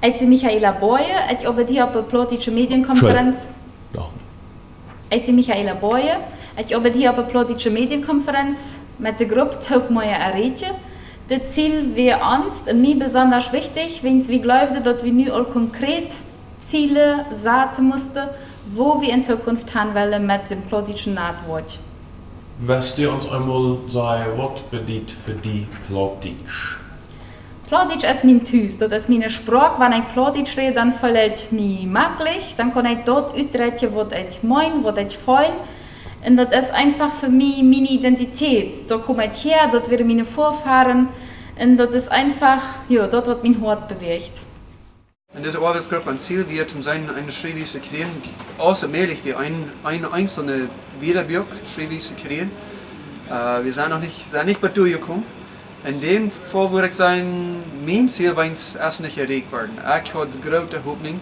Zie Michaela Boye, arbeid hier op medienconferentie. Ja. Ik zie Michaela Boye, ik arbeid hier op een politische medienconferentie mit der Gruppe Taubmeier Aretje. Das Ziel wäre uns und mir besonders wichtig, wenn wir glauben, dass wir nun auch konkret Ziele sagen mussten, wo wir in Zukunft haben wollen mit dem politischen Nahtwort. Was du uns einmal sagen, was bedeutet für die Plattdeutsch? Plattdeutsch ist mein Haus, das ist meine Sprache. Wenn ich Plattdeutsch rede, dann fühle ich mich möglich. Dann kann ich dort ausdrücken, was ich meine, was ich fühle. Und das ist einfach für mich meine Identität. Da komme ich her, dort werden meine Vorfahren. Und das ist einfach, ja, dort wird mein Hort bewegt. In dieser Arbeitsgruppe ein Ziel wird, um seine eine Schreibweise zu kreieren, außermählich wie ein, eine einzelne Wiederbürg Schreibweise zu kreieren. Äh, wir sind noch nicht, sind nicht bei durchgekommen. In dem Fall würde ich sagen, mein Ziel war es nicht erreicht worden. Ich habe die große Hoffnung,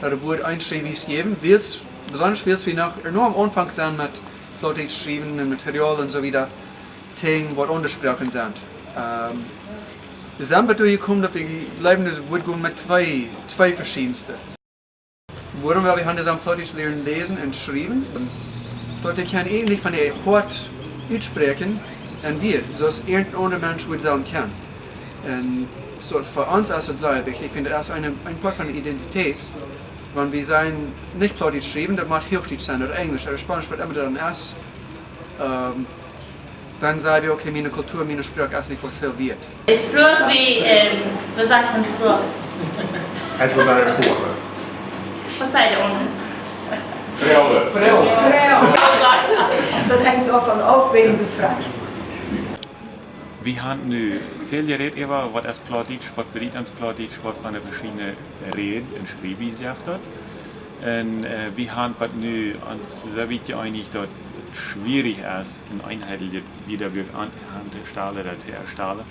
dass wurde ein Schreibweise geben, weil's, besonders weil wir noch enorm am Anfang sind mit Leute geschrieben und Material und so wieder, Themen, die untersprochen sind. Ähm, wir sind bei durchgekommen, dass wir bleiben Wurden mit zwei, zwei verschiedensten. Warum? Weil wir haben das am lernen lesen und schreiben. Leute können ähnlich von der Hort aussprechen, und wir, so dass irgendein anderer Mensch wird sagen kann. Und so für uns ist es sehr wichtig, ich finde das eine, ein Part von der Identität. Wenn wir sagen, nicht Plattdeutsch schreiben, das macht Hochdeutsch sein oder Englisch oder Spanisch, wird immer dann erst. Ähm, dann sagen wir, okay, meine Kultur, meine Sprache ist nicht was viel wert. Früher wie, ähm, was sagt man früher? Het was daar voor. Was sagt ihr unten? Vrouwen. Dat hängt davon ab, wen du fragst. Vi har nu följer över vad är Plattdeutsch, vad ens Plattdeutsch, vad Reden und Schreibweise haft dort. Und äh, wir haben was nu sehr wichtig einig, es schwierig ist, ein einheitliches Wiederwerk anzustellen oder zu erstellen.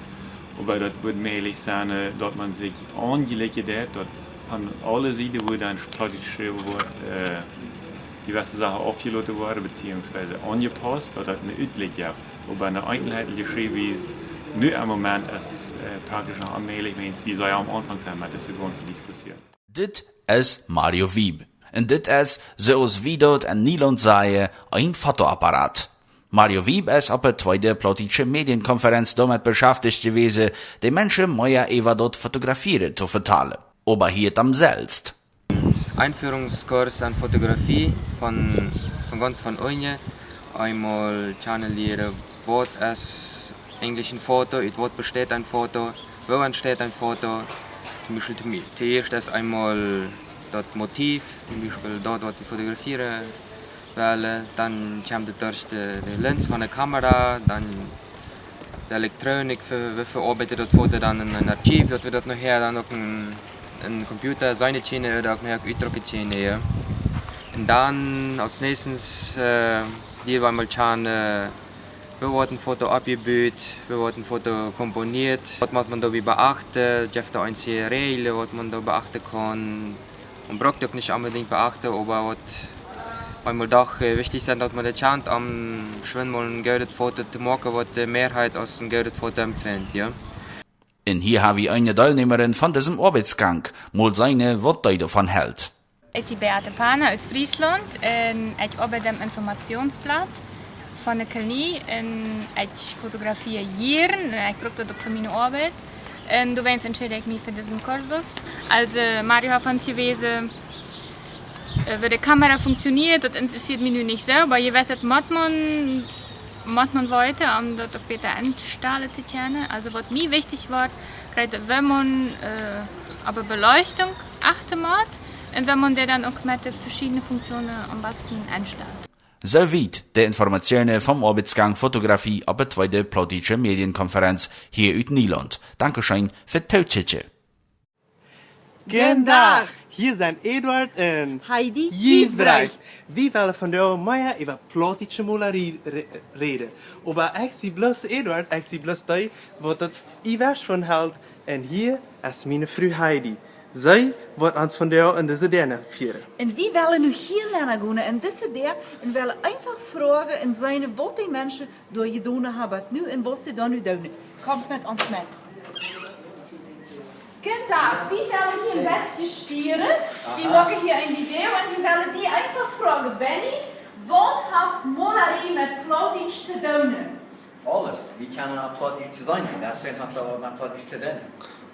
Aber das wird möglich sein, dass man sich angelegt hat, dass von allen Seiten, wo dann geschrieben wird, äh, diverse Sachen aufgeladen worden beziehungsweise angepasst, dass das eine gibt. Aber eine einheitliche Schreibweise nu im Moment ist äh, praktisch wenn es wie soll ja am Anfang sein mit dieser ganzen Diskussion. Dit is Mario Wieb. En dit is, zoals wie dort en Nilond zei, ein Fotoapparat. Mario Wieb ist op der tweede politische Medienkonferenz damit beschäftigt gewesen, die Menschen mehr über dort fotografieren zu vertalen. Aber hier am selbst. Einführungskurs an Fotografie von, von ganz von Unje. Einmal channelieren, was ist eigentlich ein Foto, in was besteht ein Foto, wo entsteht ein Foto. Zum Beispiel zuerst ist einmal das Motiv, zum Beispiel dort, was ich fotografieren will. Dann kommt durch die, die Lens von der Kamera, dann die Elektronik, für, wir verarbeiten das Foto dann in ein Archiv, dass wir das nachher dann auch ein een computer seine Schiene oder auch eine Uitdruckmaschine. Ja. Und dann als nächstes äh, hier war mal schauen, äh, wir wurden ein Foto abgebildet, wir wurden ein Foto komponiert. Was muss man dabei beachten? Gibt es einzelne Regeln, was man da beachten kann? Man braucht auch nicht unbedingt beachten, aber was einmal doch äh, wichtig ist, dass man die Chance am Schwimmen ein gutes Foto zu machen, was die Mehrheit als ein gutes Foto empfindet. Ja. En hier haben wir eine Teilnehmerin von diesem Arbeitsgang, mal seine Worte davon hält. Ich bin Beate Paner aus Friesland ich arbeite am Informationsblatt van Kelnie en ich fotografiere hier en ich brauche das für meine Arbeit. En du entscheide ich mich für diesen Kursus. Also Mario hat uns gewesen, äh, wie die Kamera funktioniert, das interessiert mich nun nicht aber je weiß, macht man man weiter, um das auch besser anstellen zu können. Also was mir wichtig war, gerade wenn man äh, aber Beleuchtung achten muss und wenn man der dann auch mit den verschiedenen Funktionen am besten anstellt. Soweit die Informationen vom Arbeitsgang Fotografie ab der zweiten Plattdeutsche Medienkonferenz hier in Niederland. Dankeschön für die Guten Tag, hier sind Eduard und Heidi Giesbrecht. Wir wollen von der Maya über Plattdeutsche Malerei re- reden. Aber ich zie bloß Eduard, ich zie bloß die, wat het Iwers von hält. Und hier ist meine Frau Heidi. Sie wird uns von der in diese Derne führen. En wie willen nu hier naar gaan en deze der en willen einfach vragen en zijn wat die mensen door je doen hebben nu en wat ze dan nu doen. Komt met ons met. Kindertag, wie willen hier een beste stieren? Die maken hier een video en die willen die einfach vragen. Benny, wat heeft Molari met Plattdeutsch te doen? Alles. Wie kan een Plattdeutsch zijn? Deswegen hat er met Plattdeutsch te doen.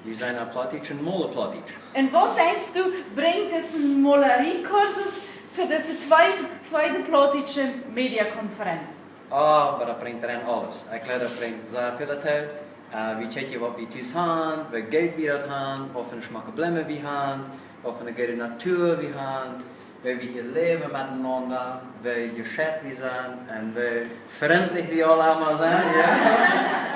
Die zijn Plattdeutsch en Plattdeutsch. En wat denkst du, bringt es een Molerie-Kursus für diese zweite, zweite Plattdeutsche Mediakonferenz? Ah, maar dat brengt erin alles. Ik leer dat brengt zeer veel uit. Uh, wie checken wat we thuis hebben, wat Geld wir dat hebben, wat voor smaken blemmen we hebben, wat voor natuur we hebben, wie we hier leven miteinander, wie we zijn en wie vriendelijk we allemaal zijn. Ja?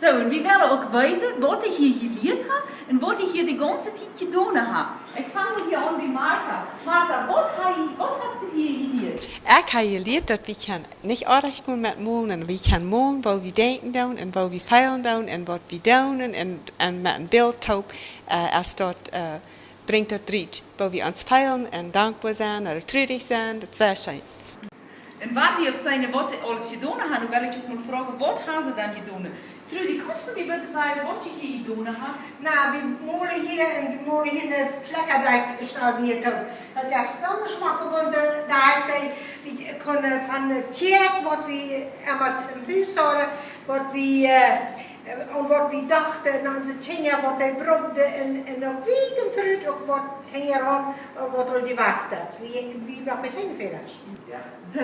So, und wir werden auch weiter, was ich hier geleerd habe und was ich hier die ganze Zeit getan habe. Ich fange hier an bei Martha. Martha, was, hast- was hast du hier geleerd? Ik heb geleerd dat we kan niet aardig doen met molen. We kan molen wat we denken doen en wat we feilen doen en wat we doen en, en met een beeldtop uh, als dat uh, brengt dat riet. Wat we ons feilen en dankbaar zijn en treurig zijn, dat is sehr schön. Und wann die auch sagen, was sie alles getan haben, dann werde ich auch mal fragen, was haben sie denn getan? Trudi, kannst du mir bitte sagen, was sie hier getan haben? Nou, we molen hier en we molen hier de Vlekkerdijk staan hier toe. Dat heeft zo'n smaak want daar we kunnen van de tjeek wat we aan het huis hadden, en wat we dachten en onze dingen wat hij brokte en en ook wie hem fruit ook wat hier aan wat al die was Wie wie mag het heen verder? So,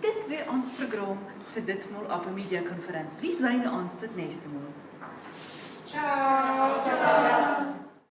dit weer ons programma für dit Mal auf der Mediakonferenz. Wie zijn we ons het nächste Mal? Ciao.